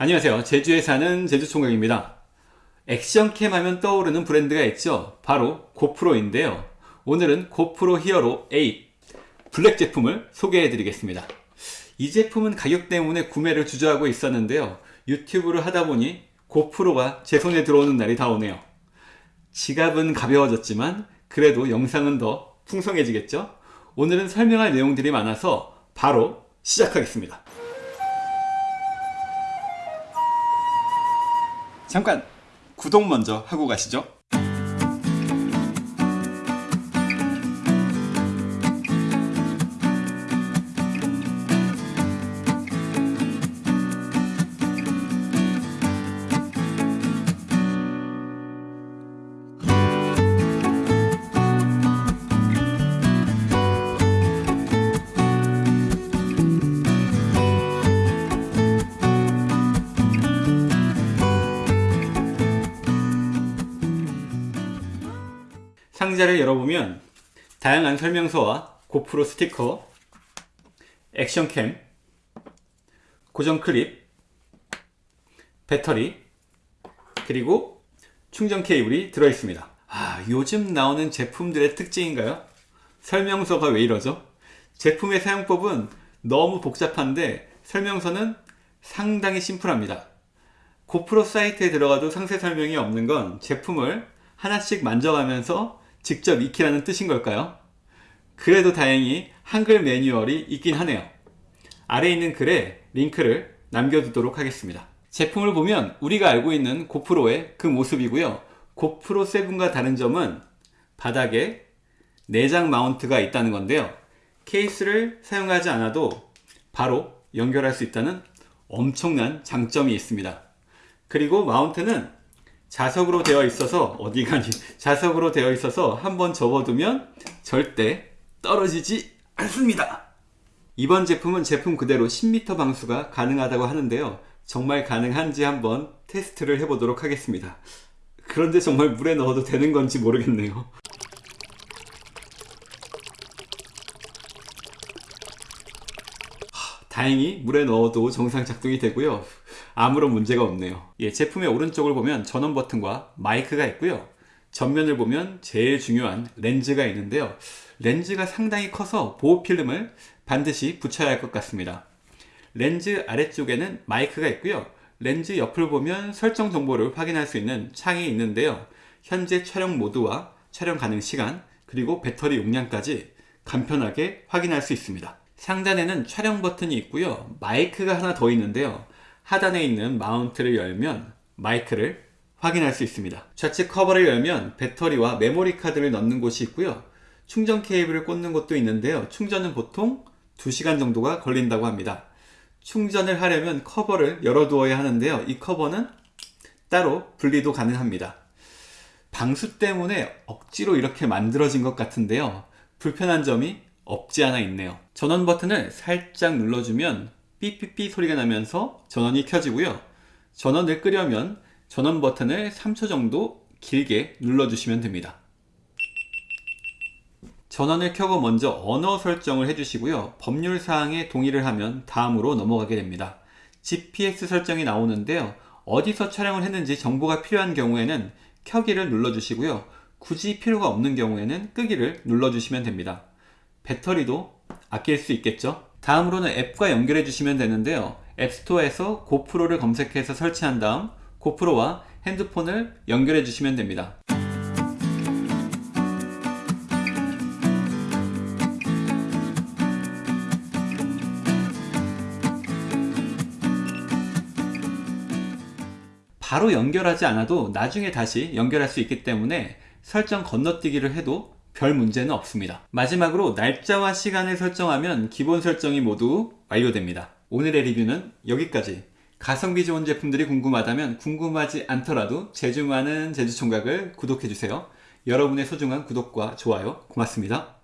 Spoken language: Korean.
안녕하세요. 제주에 사는 제주총각입니다. 액션캠 하면 떠오르는 브랜드가 있죠. 바로 고프로인데요. 오늘은 고프로 히어로 8 블랙 제품을 소개해 드리겠습니다. 이 제품은 가격 때문에 구매를 주저하고 있었는데요. 유튜브를 하다 보니 고프로가 제 손에 들어오는 날이 다 오네요. 지갑은 가벼워졌지만 그래도 영상은 더 풍성해지겠죠? 오늘은 설명할 내용들이 많아서 바로 시작하겠습니다 잠깐 구독 먼저 하고 가시죠 상자를 열어보면 다양한 설명서와 고프로 스티커, 액션캠, 고정 클립, 배터리, 그리고 충전 케이블이 들어있습니다. 아, 요즘 나오는 제품들의 특징인가요? 설명서가 왜 이러죠? 제품의 사용법은 너무 복잡한데 설명서는 상당히 심플합니다. 고프로 사이트에 들어가도 상세 설명이 없는 건 제품을 하나씩 만져가면서 직접 익히라는 뜻인 걸까요? 그래도 다행히 한글 매뉴얼이 있긴 하네요. 아래 있는 글에 링크를 남겨두도록 하겠습니다. 제품을 보면 우리가 알고 있는 고프로의 그 모습이고요. 고프로 7과 다른 점은 바닥에 내장 마운트가 있다는 건데요. 케이스를 사용하지 않아도 바로 연결할 수 있다는 엄청난 장점이 있습니다. 그리고 마운트는 자석으로 되어 있어서 어디 가니 자석으로 되어 있어서 한번 접어두면 절대 떨어지지 않습니다. 이번 제품은 제품 그대로 10m 방수가 가능하다고 하는데요. 정말 가능한지 한번 테스트를 해보도록 하겠습니다. 그런데 정말 물에 넣어도 되는 건지 모르겠네요. 다행히 물에 넣어도 정상 작동이 되고요 아무런 문제가 없네요. 예, 제품의 오른쪽을 보면 전원 버튼과 마이크가 있고요. 전면을 보면 제일 중요한 렌즈가 있는데요. 렌즈가 상당히 커서 보호 필름을 반드시 붙여야 할 것 같습니다. 렌즈 아래쪽에는 마이크가 있고요. 렌즈 옆을 보면 설정 정보를 확인할 수 있는 창이 있는데요. 현재 촬영 모드와 촬영 가능 시간 그리고 배터리 용량까지 간편하게 확인할 수 있습니다. 상단에는 촬영 버튼이 있고요. 마이크가 하나 더 있는데요 하단에 있는 마운트를 열면 마이크를 확인할 수 있습니다. 좌측 커버를 열면 배터리와 메모리 카드를 넣는 곳이 있고요. 충전 케이블을 꽂는 곳도 있는데요. 충전은 보통 2시간 정도가 걸린다고 합니다. 충전을 하려면 커버를 열어두어야 하는데요. 이 커버는 따로 분리도 가능합니다. 방수 때문에 억지로 이렇게 만들어진 것 같은데요. 불편한 점이 없지 않아 있네요. 전원 버튼을 살짝 눌러주면 삐삐삐 소리가 나면서 전원이 켜지고요. 전원을 끄려면 전원 버튼을 3초 정도 길게 눌러주시면 됩니다. 전원을 켜고 먼저 언어 설정을 해주시고요. 법률사항에 동의를 하면 다음으로 넘어가게 됩니다. GPS 설정이 나오는데요. 어디서 촬영을 했는지 정보가 필요한 경우에는 켜기를 눌러주시고요. 굳이 필요가 없는 경우에는 끄기를 눌러주시면 됩니다. 배터리도 아낄 수 있겠죠 다음으로는 앱과 연결해 주시면 되는데요. 앱스토어에서 고프로를 검색해서 설치한 다음 고프로와 핸드폰을 연결해 주시면 됩니다. 바로 연결하지 않아도 나중에 다시 연결할 수 있기 때문에 설정 건너뛰기를 해도 별 문제는 없습니다. 마지막으로 날짜와 시간을 설정하면 기본 설정이 모두 완료됩니다. 오늘의 리뷰는 여기까지. 가성비 좋은 제품들이 궁금하다면 궁금하지 않더라도 제주 많은 제주총각을 구독해주세요. 여러분의 소중한 구독과 좋아요 고맙습니다